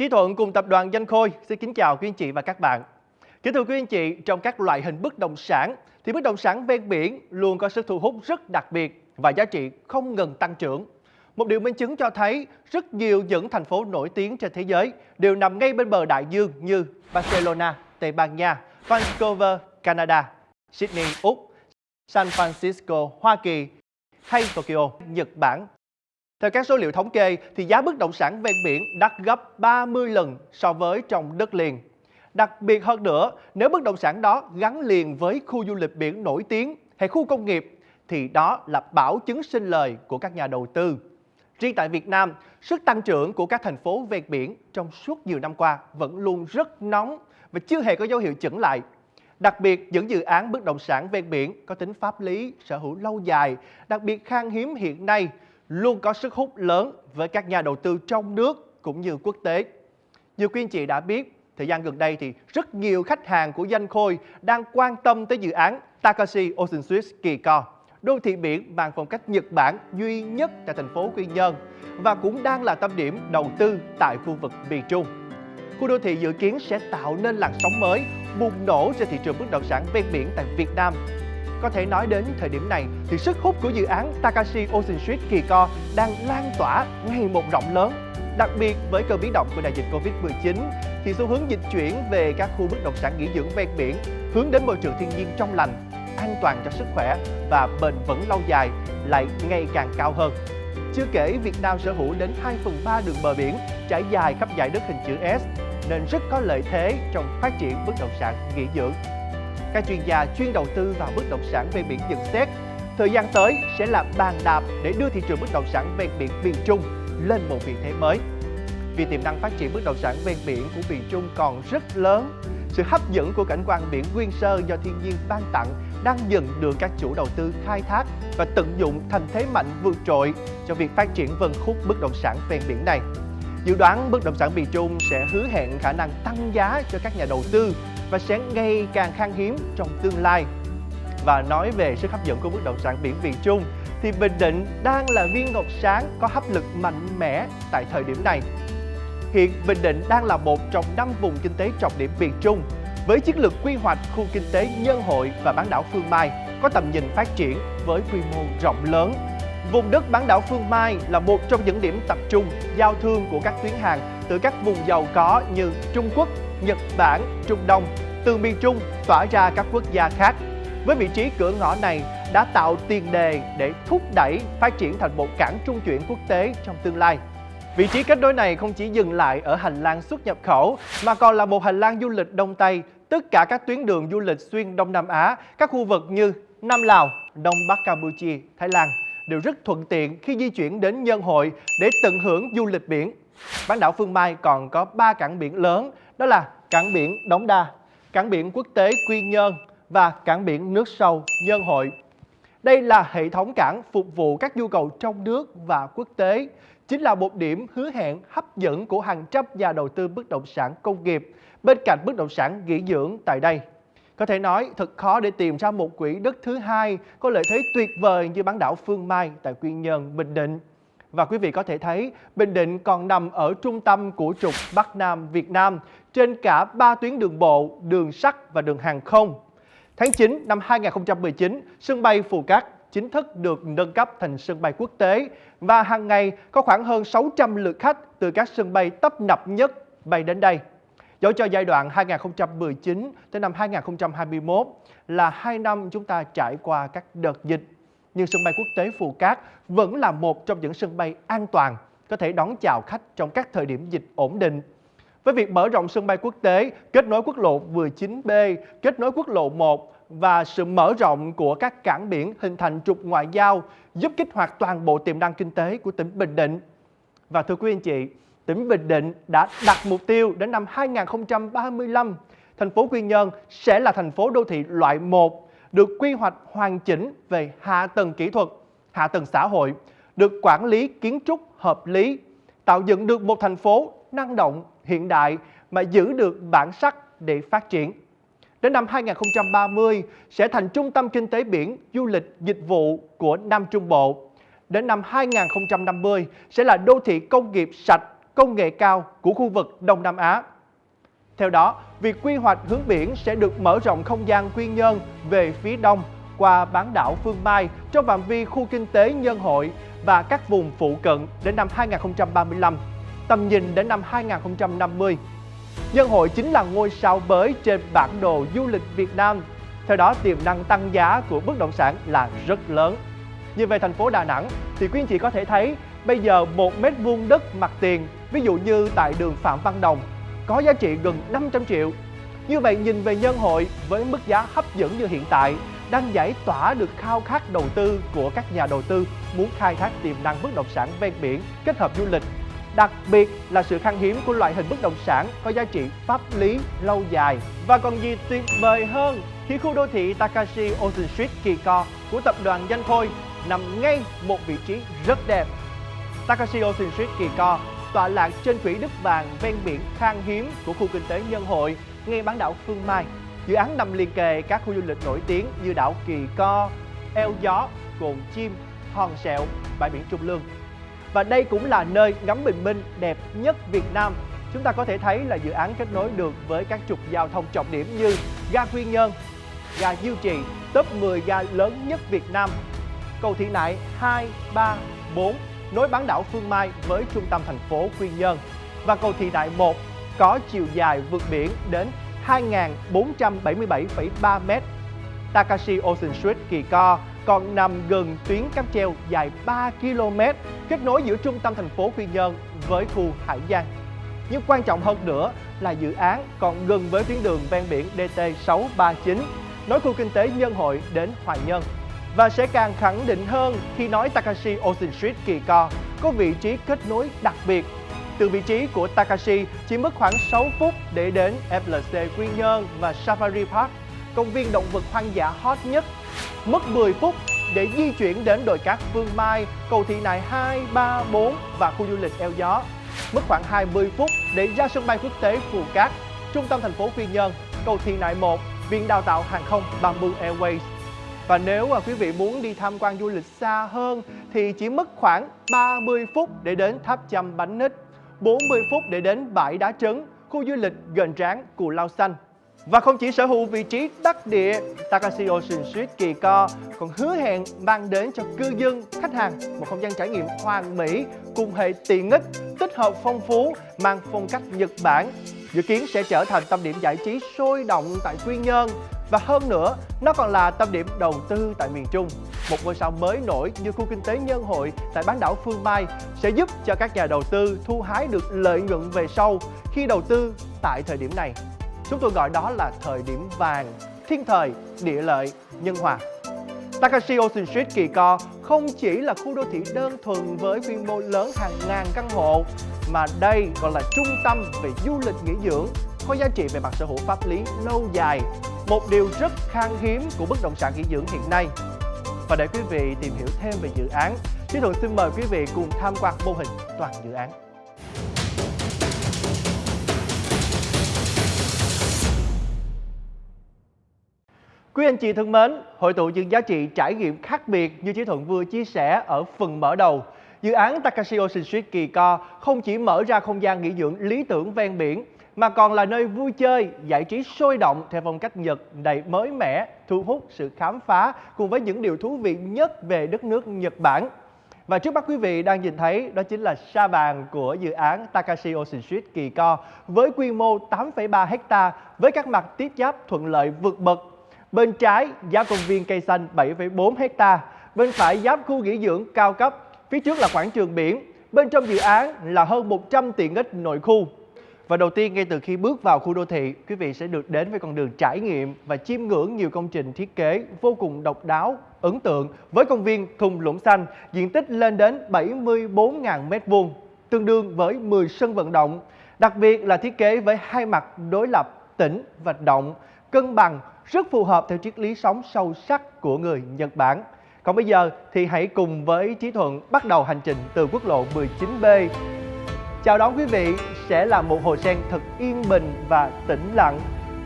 Trí Thuận cùng tập đoàn Danh Khôi xin kính chào quý anh chị và các bạn. Kính thưa quý anh chị, trong các loại hình bất động sản thì bất động sản ven biển luôn có sức thu hút rất đặc biệt và giá trị không ngừng tăng trưởng. Một điều minh chứng cho thấy rất nhiều những thành phố nổi tiếng trên thế giới đều nằm ngay bên bờ đại dương như Barcelona, Tây Ban Nha, Vancouver, Canada, Sydney, Úc, San Francisco, Hoa Kỳ hay Tokyo, Nhật Bản, theo các số liệu thống kê, thì giá bất động sản ven biển đắt gấp 30 lần so với trong đất liền. Đặc biệt hơn nữa, nếu bất động sản đó gắn liền với khu du lịch biển nổi tiếng hay khu công nghiệp, thì đó là bảo chứng sinh lời của các nhà đầu tư. Riêng tại Việt Nam, sức tăng trưởng của các thành phố ven biển trong suốt nhiều năm qua vẫn luôn rất nóng và chưa hề có dấu hiệu chững lại. Đặc biệt, những dự án bất động sản ven biển có tính pháp lý, sở hữu lâu dài, đặc biệt khan hiếm hiện nay luôn có sức hút lớn với các nhà đầu tư trong nước cũng như quốc tế. Như quý anh chị đã biết, thời gian gần đây thì rất nhiều khách hàng của Danh Khôi đang quan tâm tới dự án Takashi Ocean Suites Kỳ Co, đô thị biển mang phong cách Nhật Bản duy nhất tại thành phố Quy Nhơn và cũng đang là tâm điểm đầu tư tại khu vực miền Trung. Khu đô thị dự kiến sẽ tạo nên làn sóng mới bùng nổ trên thị trường bất động sản ven biển tại Việt Nam có thể nói đến thời điểm này thì sức hút của dự án Takashi Ocean Street Kỳ Co đang lan tỏa ngày một rộng lớn. Đặc biệt với cơn biến động của đại dịch Covid-19 thì xu hướng dịch chuyển về các khu bất động sản nghỉ dưỡng ven biển hướng đến môi trường thiên nhiên trong lành, an toàn cho sức khỏe và bền vững lâu dài lại ngày càng cao hơn. Chưa kể Việt Nam sở hữu đến 2 phần 3 đường bờ biển trải dài khắp dải đất hình chữ S nên rất có lợi thế trong phát triển bất động sản nghỉ dưỡng. Các chuyên gia chuyên đầu tư vào bất động sản ven biển nhận xét, thời gian tới sẽ là bàn đạp để đưa thị trường bất động sản ven biển miền Trung lên một vị thế mới. Vì tiềm năng phát triển bất động sản ven biển của miền Trung còn rất lớn, sự hấp dẫn của cảnh quan biển nguyên sơ do thiên nhiên ban tặng đang dần được các chủ đầu tư khai thác và tận dụng thành thế mạnh vượt trội cho việc phát triển vân khúc bất động sản ven biển này. Dự đoán bất động sản miền Trung sẽ hứa hẹn khả năng tăng giá cho các nhà đầu tư và sẽ ngày càng khan hiếm trong tương lai. Và nói về sức hấp dẫn của bất động sản biển miền Trung thì Bình Định đang là viên ngọc sáng có hấp lực mạnh mẽ tại thời điểm này. Hiện Bình Định đang là một trong năm vùng kinh tế trọng điểm miền Trung với chiến lược quy hoạch khu kinh tế Nhân Hội và bán đảo Phương Mai có tầm nhìn phát triển với quy mô rộng lớn. Vùng đất bán đảo Phương Mai là một trong những điểm tập trung giao thương của các tuyến hàng từ các vùng giàu có như Trung Quốc, Nhật Bản, Trung Đông từ miền Trung tỏa ra các quốc gia khác. Với vị trí cửa ngõ này đã tạo tiền đề để thúc đẩy phát triển thành một cảng trung chuyển quốc tế trong tương lai. Vị trí kết nối này không chỉ dừng lại ở hành lang xuất nhập khẩu mà còn là một hành lang du lịch Đông Tây, tất cả các tuyến đường du lịch xuyên Đông Nam Á, các khu vực như Nam Lào, Đông Bắc Campuchia, Thái Lan đều rất thuận tiện khi di chuyển đến Nhân Hội để tận hưởng du lịch biển. Bán đảo Phương Mai còn có 3 cảng biển lớn, đó là cảng biển Đống Đa, cảng biển quốc tế Quy Nhơn và cảng biển nước sâu Nhân Hội. Đây là hệ thống cảng phục vụ các nhu cầu trong nước và quốc tế, chính là một điểm hứa hẹn hấp dẫn của hàng trăm nhà đầu tư bất động sản công nghiệp bên cạnh bất động sản nghỉ dưỡng tại đây. Có thể nói thật khó để tìm ra một quỹ đất thứ hai có lợi thế tuyệt vời như bán đảo Phương Mai tại Quy Nhơn, Bình Định. Và quý vị có thể thấy Bình Định còn nằm ở trung tâm của trục Bắc Nam Việt Nam trên cả 3 tuyến đường bộ, đường sắt và đường hàng không. Tháng 9 năm 2019, sân bay Phù Cát chính thức được nâng cấp thành sân bay quốc tế và hàng ngày có khoảng hơn 600 lượt khách từ các sân bay tấp nập nhất bay đến đây. Dẫu cho giai đoạn 2019 tới năm 2021 là hai năm chúng ta trải qua các đợt dịch nhưng sân bay quốc tế Phù Cát vẫn là một trong những sân bay an toàn, có thể đón chào khách trong các thời điểm dịch ổn định. Với việc mở rộng sân bay quốc tế, kết nối quốc lộ 19B, kết nối quốc lộ 1 và sự mở rộng của các cảng biển hình thành trục ngoại giao giúp kích hoạt toàn bộ tiềm năng kinh tế của tỉnh Bình Định. Và thưa quý anh chị, tỉnh Bình Định đã đặt mục tiêu đến năm 2035, thành phố Quy Nhơn sẽ là thành phố đô thị loại 1 được quy hoạch hoàn chỉnh về hạ tầng kỹ thuật, hạ tầng xã hội, được quản lý kiến trúc hợp lý, tạo dựng được một thành phố năng động, hiện đại mà giữ được bản sắc để phát triển. Đến năm 2030 sẽ thành trung tâm kinh tế biển, du lịch, dịch vụ của Nam Trung Bộ. Đến năm 2050 sẽ là đô thị công nghiệp sạch, công nghệ cao của khu vực Đông Nam Á. Theo đó, việc quy hoạch hướng biển sẽ được mở rộng không gian Quy Nhơn về phía đông qua bán đảo Phương Mai trong phạm vi khu kinh tế Nhân Hội và các vùng phụ cận đến năm 2035, tầm nhìn đến năm 2050. Nhân Hội chính là ngôi sao mới trên bản đồ du lịch Việt Nam. Theo đó, tiềm năng tăng giá của bất động sản là rất lớn. Như về thành phố Đà Nẵng thì quý anh chị có thể thấy bây giờ một mét vuông đất mặt tiền, ví dụ như tại đường Phạm Văn Đồng, có giá trị gần 500 triệu. Như vậy nhìn về nhân hội với mức giá hấp dẫn như hiện tại đang giải tỏa được khao khát đầu tư của các nhà đầu tư muốn khai thác tiềm năng bất động sản ven biển kết hợp du lịch. Đặc biệt là sự khan hiếm của loại hình bất động sản có giá trị pháp lý lâu dài. Và còn gì tuyệt vời hơn khi khu đô thị Takashi Ocean Street Kỳ Co của tập đoàn Danh Khôi nằm ngay một vị trí rất đẹp. Takashi Ocean Street Kỳ Co tọa lạc trên quỹ đất vàng ven biển khan hiếm của khu kinh tế Nhân Hội, ngay bán đảo Phương Mai. Dự án nằm liền kề các khu du lịch nổi tiếng như đảo Kỳ Co, Eo Gió, Cồn Chim, Hòn Sẹo, bãi biển Trung Lương. Và đây cũng là nơi ngắm bình minh đẹp nhất Việt Nam. Chúng ta có thể thấy là dự án kết nối được với các trục giao thông trọng điểm như ga Quy Nhơn, ga Diêu Trì, top 10 ga lớn nhất Việt Nam, cầu Thị Nại 2, 3, 4 nối bán đảo Phương Mai với trung tâm thành phố Quy Nhơn và cầu Thị Nại 1 có chiều dài vượt biển đến 2.477,3 m. Takashi Ocean Street Kỳ Co còn nằm gần tuyến cáp treo dài 3 km kết nối giữa trung tâm thành phố Quy Nhơn với khu Hải Giang. Nhưng quan trọng hơn nữa là dự án còn gần với tuyến đường ven biển DT639 nối khu kinh tế Nhân Hội đến Hoài Nhân và sẽ càng khẳng định hơn khi nói Takashi Ocean Street Kỳ Co có vị trí kết nối đặc biệt. Từ vị trí của Takashi chỉ mất khoảng 6 phút để đến FLC Quy Nhơn và Safari Park, công viên động vật hoang dã hot nhất. Mất 10 phút để di chuyển đến đồi cát Phương Mai, cầu thị nại 2, 3, 4 và khu du lịch Eo Gió. Mất khoảng 20 phút để ra sân bay quốc tế Phù Cát, trung tâm thành phố Quy Nhơn, cầu thị nại 1, Viện Đào tạo Hàng không Bamboo Airways và nếu mà quý vị muốn đi tham quan du lịch xa hơn thì chỉ mất khoảng 30 phút để đến tháp chăm bánh nít, 40 phút để đến bãi đá trấn, khu du lịch gần tráng Cù Lao Xanh. Và không chỉ sở hữu vị trí đắc địa, Takashi Ocean Street Kỳ Co còn hứa hẹn mang đến cho cư dân, khách hàng một không gian trải nghiệm hoàn mỹ cùng hệ tiện ích, tích hợp phong phú, mang phong cách Nhật Bản. Dự kiến sẽ trở thành tâm điểm giải trí sôi động tại Quy Nhơn và hơn nữa, nó còn là tâm điểm đầu tư tại miền Trung. Một ngôi sao mới nổi như khu kinh tế Nhân Hội tại bán đảo Phương Mai sẽ giúp cho các nhà đầu tư thu hái được lợi nhuận về sau khi đầu tư tại thời điểm này. Chúng tôi gọi đó là thời điểm vàng, thiên thời, địa lợi, nhân hòa. Takashi Ocean Street Kỳ Co không chỉ là khu đô thị đơn thuần với quy mô lớn hàng ngàn căn hộ, mà đây còn là trung tâm về du lịch nghỉ dưỡng, có giá trị về mặt sở hữu pháp lý lâu dài một điều rất khan hiếm của bất động sản nghỉ dưỡng hiện nay. Và để quý vị tìm hiểu thêm về dự án, Chí Thuận xin mời quý vị cùng tham quan mô hình toàn dự án. Quý anh chị thân mến, hội tụ những giá trị trải nghiệm khác biệt như Chí Thuận vừa chia sẻ ở phần mở đầu. Dự án Takashi Ocean Street Kỳ Co không chỉ mở ra không gian nghỉ dưỡng lý tưởng ven biển mà còn là nơi vui chơi, giải trí sôi động theo phong cách Nhật đầy mới mẻ, thu hút sự khám phá cùng với những điều thú vị nhất về đất nước Nhật Bản. Và trước mắt quý vị đang nhìn thấy đó chính là sa bàn của dự án Takashi Ocean Street Kỳ Co với quy mô 8,3 hecta với các mặt tiếp giáp thuận lợi vượt bậc. Bên trái giáp công viên cây xanh 7,4 hecta, bên phải giáp khu nghỉ dưỡng cao cấp, phía trước là quảng trường biển. Bên trong dự án là hơn 100 tiện ích nội khu và đầu tiên ngay từ khi bước vào khu đô thị, quý vị sẽ được đến với con đường trải nghiệm và chiêm ngưỡng nhiều công trình thiết kế vô cùng độc đáo, ấn tượng với công viên thung lũng xanh diện tích lên đến 74.000 m2, tương đương với 10 sân vận động. Đặc biệt là thiết kế với hai mặt đối lập tĩnh và động, cân bằng, rất phù hợp theo triết lý sống sâu sắc của người Nhật Bản. Còn bây giờ thì hãy cùng với Trí Thuận bắt đầu hành trình từ quốc lộ 19B Chào đón quý vị sẽ là một hồ sen thật yên bình và tĩnh lặng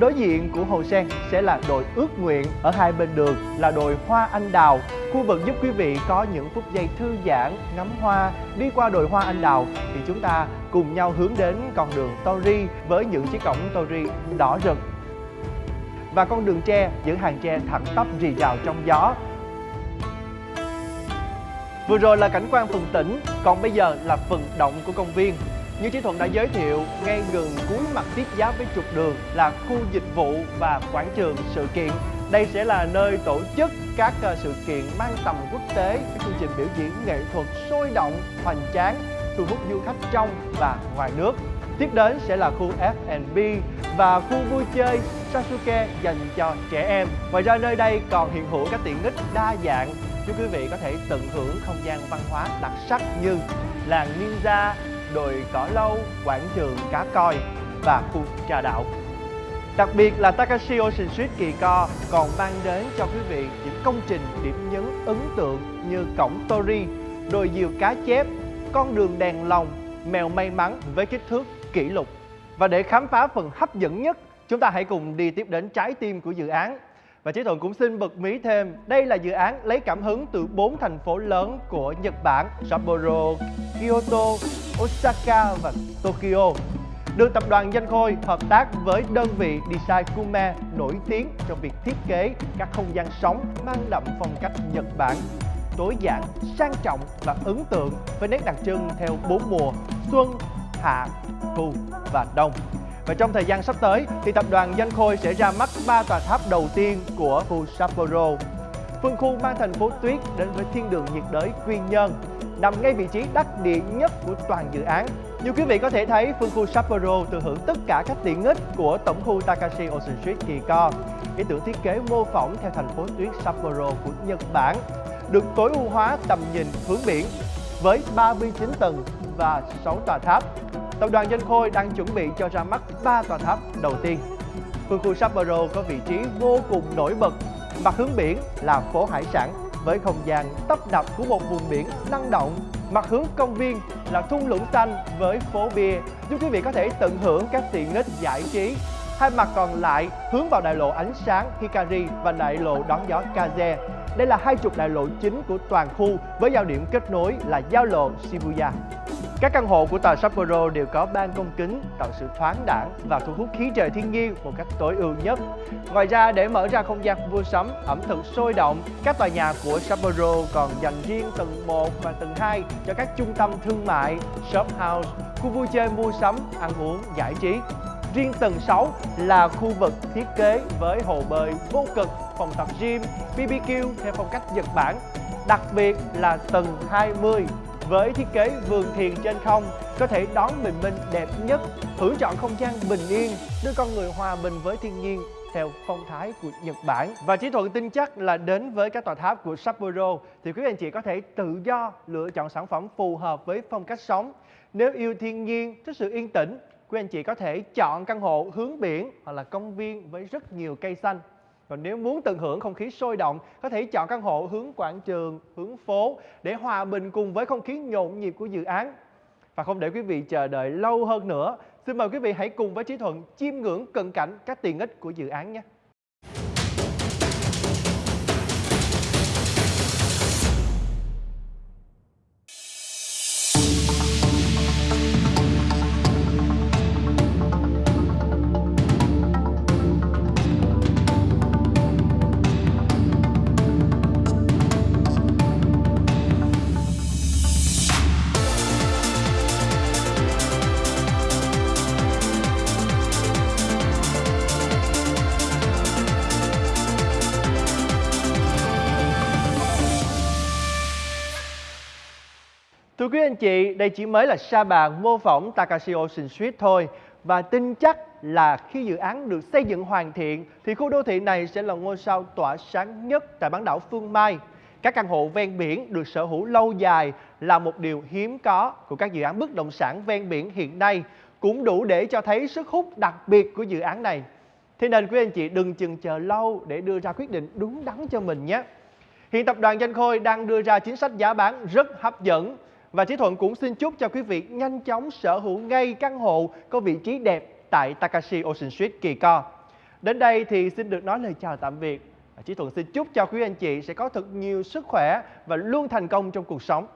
Đối diện của Hồ Sen sẽ là đồi ước nguyện, ở hai bên đường là đồi hoa anh đào. Khu vực giúp quý vị có những phút giây thư giãn, ngắm hoa, đi qua đồi hoa anh đào thì chúng ta cùng nhau hướng đến con đường Tori với những chiếc cổng Tori đỏ rực. Và con đường tre, những hàng tre thẳng tắp rì rào trong gió. Vừa rồi là cảnh quan phần tỉnh, còn bây giờ là phần động của công viên. Như Chí Thuận đã giới thiệu, ngay gần cuối mặt tiếp giáp với trục đường là khu dịch vụ và quảng trường sự kiện. Đây sẽ là nơi tổ chức các ờ, sự kiện mang tầm quốc tế, các chương trình biểu diễn nghệ thuật sôi động, hoành tráng, thu hút du khách trong và ngoài nước. Tiếp đến sẽ là khu F&B và khu vui chơi Sasuke dành cho trẻ em. Ngoài ra nơi đây còn hiện hữu các tiện ích đa dạng chúc quý vị có thể tận hưởng không gian văn hóa đặc sắc như làng ninja, đồi cỏ lâu, quảng trường cá coi và khu trà đạo. Đặc biệt là Takashi Ocean Street Kỳ Co còn mang đến cho quý vị những công trình điểm nhấn ấn tượng như cổng Tori, đồi diều cá chép, con đường đèn lồng, mèo may mắn với kích thước kỷ lục. Và để khám phá phần hấp dẫn nhất, chúng ta hãy cùng đi tiếp đến trái tim của dự án. Và Trí Thuận cũng xin bật mí thêm, đây là dự án lấy cảm hứng từ bốn thành phố lớn của Nhật Bản, Sapporo, Kyoto, Osaka và Tokyo. Được tập đoàn Danh Khôi hợp tác với đơn vị Design Kume nổi tiếng trong việc thiết kế các không gian sống mang đậm phong cách Nhật Bản tối giản, sang trọng và ấn tượng với nét đặc trưng theo bốn mùa xuân, hạ, thu và đông. Và trong thời gian sắp tới thì tập đoàn Danh Khôi sẽ ra mắt ba tòa tháp đầu tiên của khu Sapporo. Phân khu mang thành phố tuyết đến với thiên đường nhiệt đới Quy Nhơn, nằm ngay vị trí đắc địa nhất của toàn dự án. Như quý vị có thể thấy, phân khu Sapporo thừa hưởng tất cả các tiện ích của tổng khu Takashi Ocean Street Kỳ Co. Ý tưởng thiết kế mô phỏng theo thành phố tuyết Sapporo của Nhật Bản, được tối ưu hóa tầm nhìn hướng biển với 39 tầng và 6 tòa tháp. Tập đoàn Danh Khôi đang chuẩn bị cho ra mắt 3 tòa tháp đầu tiên. Phương khu Sapporo có vị trí vô cùng nổi bật, mặt hướng biển là phố hải sản với không gian tấp nập của một vùng biển năng động. Mặt hướng công viên là thung lũng xanh với phố bia, giúp quý vị có thể tận hưởng các tiện ích giải trí. Hai mặt còn lại hướng vào đại lộ ánh sáng Hikari và đại lộ đón gió Kaze. Đây là hai trục đại lộ chính của toàn khu với giao điểm kết nối là giao lộ Shibuya. Các căn hộ của tòa Sapporo đều có ban công kính tạo sự thoáng đãng và thu hút khí trời thiên nhiên một cách tối ưu nhất. Ngoài ra để mở ra không gian mua sắm, ẩm thực sôi động, các tòa nhà của Sapporo còn dành riêng tầng 1 và tầng 2 cho các trung tâm thương mại, shop house, khu vui chơi mua sắm, ăn uống, giải trí. Riêng tầng 6 là khu vực thiết kế với hồ bơi vô cực, phòng tập gym, BBQ theo phong cách Nhật Bản. Đặc biệt là tầng 20 với thiết kế vườn thiền trên không có thể đón bình minh đẹp nhất, hưởng chọn không gian bình yên, đưa con người hòa bình với thiên nhiên theo phong thái của Nhật Bản. Và Chí Thuận tin chắc là đến với các tòa tháp của Sapporo thì quý anh chị có thể tự do lựa chọn sản phẩm phù hợp với phong cách sống. Nếu yêu thiên nhiên, thích sự yên tĩnh, quý anh chị có thể chọn căn hộ hướng biển hoặc là công viên với rất nhiều cây xanh. Còn nếu muốn tận hưởng không khí sôi động, có thể chọn căn hộ hướng quảng trường, hướng phố để hòa bình cùng với không khí nhộn nhịp của dự án. Và không để quý vị chờ đợi lâu hơn nữa, xin mời quý vị hãy cùng với Trí Thuận chiêm ngưỡng cận cảnh các tiện ích của dự án nhé. Thưa quý anh chị, đây chỉ mới là sa bàn mô phỏng Takashi Ocean Street thôi và tin chắc là khi dự án được xây dựng hoàn thiện thì khu đô thị này sẽ là ngôi sao tỏa sáng nhất tại bán đảo Phương Mai. Các căn hộ ven biển được sở hữu lâu dài là một điều hiếm có của các dự án bất động sản ven biển hiện nay, cũng đủ để cho thấy sức hút đặc biệt của dự án này. Thế nên quý anh chị đừng chừng chờ lâu để đưa ra quyết định đúng đắn cho mình nhé. Hiện tập đoàn Danh Khôi đang đưa ra chính sách giá bán rất hấp dẫn và Trí Thuận cũng xin chúc cho quý vị nhanh chóng sở hữu ngay căn hộ có vị trí đẹp tại Takashi Ocean Street Kỳ Co. Đến đây thì xin được nói lời chào tạm biệt. Chí Thuận xin chúc cho quý anh chị sẽ có thật nhiều sức khỏe và luôn thành công trong cuộc sống.